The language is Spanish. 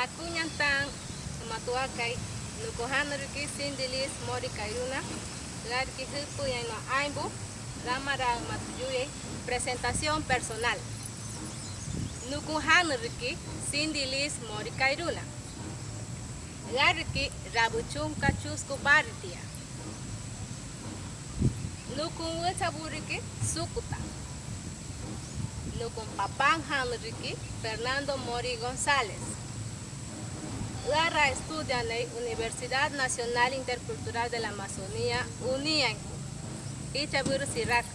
Hakunyantan, matuakay, nukuhanariki sindilis mori kairuna, larki hipu no aimbu, ramara matuyuye, presentación personal. Nukuhanariki sindilis mori kairuna. Larki rabuchunka chusku baritia. Nukun wichaburiki sukuta. Nukun papan hanriki Fernando Mori González. Lara estudia en la Universidad Nacional Intercultural de la Amazonía, UNIAN, y Chaburu Siraku.